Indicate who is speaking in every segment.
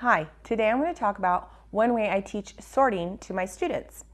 Speaker 1: Hi, today I'm going to talk about one way I teach sorting to my students.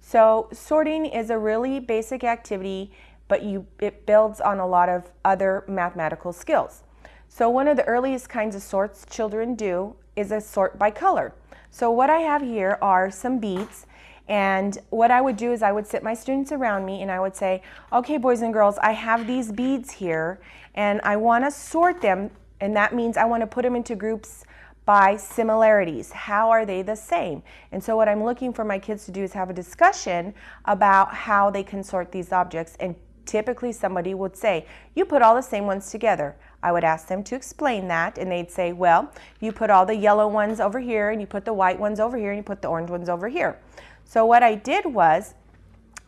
Speaker 1: So sorting is a really basic activity, but you, it builds on a lot of other mathematical skills. So one of the earliest kinds of sorts children do is a sort by color. So what I have here are some beads and what I would do is I would sit my students around me and I would say, okay boys and girls, I have these beads here and I want to sort them and that means I want to put them into groups by similarities. How are they the same? And so what I'm looking for my kids to do is have a discussion about how they can sort these objects and typically somebody would say, you put all the same ones together. I would ask them to explain that and they'd say, well, you put all the yellow ones over here and you put the white ones over here and you put the orange ones over here. So what I did was,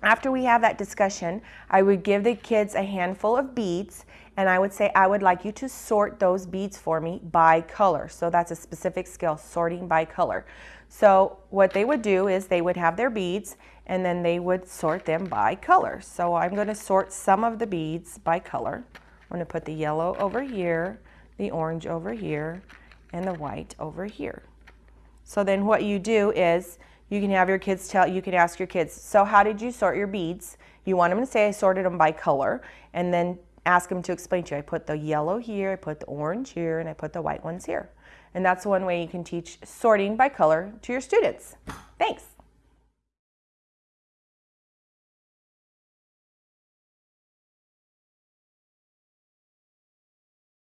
Speaker 1: after we have that discussion, I would give the kids a handful of beads and I would say, I would like you to sort those beads for me by color. So that's a specific skill, sorting by color. So what they would do is they would have their beads and then they would sort them by color. So I'm going to sort some of the beads by color. I'm going to put the yellow over here, the orange over here, and the white over here. So then what you do is you can have your kids tell, you can ask your kids, so how did you sort your beads? You want them to say I sorted them by color and then ask them to explain to you. I put the yellow here, I put the orange here, and I put the white ones here. And that's one way you can teach sorting by color to your students. Thanks.